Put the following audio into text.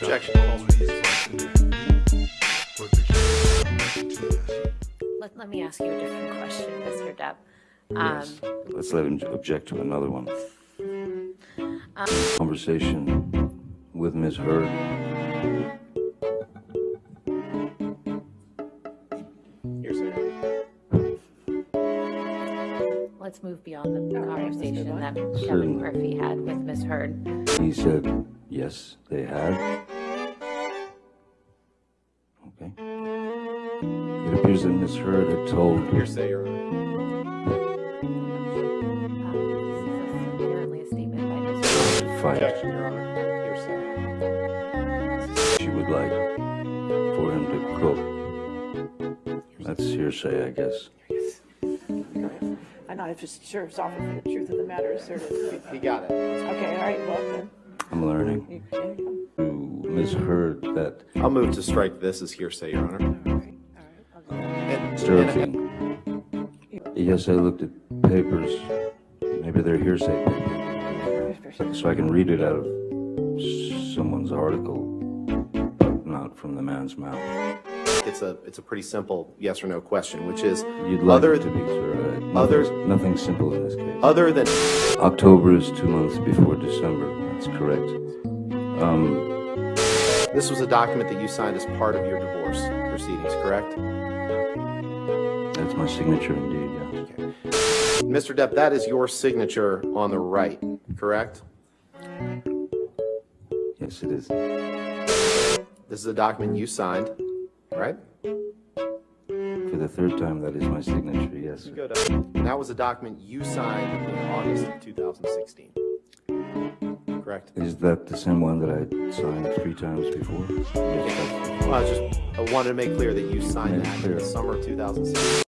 Objection. Let, let me ask you a different question, Mr. Depp. Um, Yes, let's let him object to another one. Conversation with Ms. Heard. Hearsay. Let's move beyond the conversation that Kevin Murphy had with Ms. Heard. He said, yes, they had. Okay. It appears that Ms. Heard had told Hearsay, Your Honor. Uh, this is apparently a statement by Ms. Heard. fight Objection, Your Honor. Hearsay. she would like for him to cook. That's hearsay, I guess. I know, I'm just sure it's often for the truth of the matter asserted. He got it. Okay, all right, well then, I'm learning. you can, To that I'll move to strike this as hearsay, Your Honor. all right, all right. And- Mr. and- yes, I looked at papers. Maybe they're hearsay papers. So I can read it out of someone's article, but not from the man's mouth. It's a, it's a pretty simple yes or no question, which is, You'd like Other- it to be, sir. Uh, other- Nothing simple in this case. other than, October is two months before December. Correct. Um, this was a document that you signed as part of your divorce proceedings, correct? that's my signature indeed, yeah. Okay. Mr. Depp, that is your signature on the right, correct? Yes, it is. This is a document you signed, right? For the third time, that is my signature, yes. Go that was a document you signed in August of 2016. Correct? Is that the same one that I signed three times before? Yes, Well, I just, I wanted to make clear that you signed that in the summer of 2016.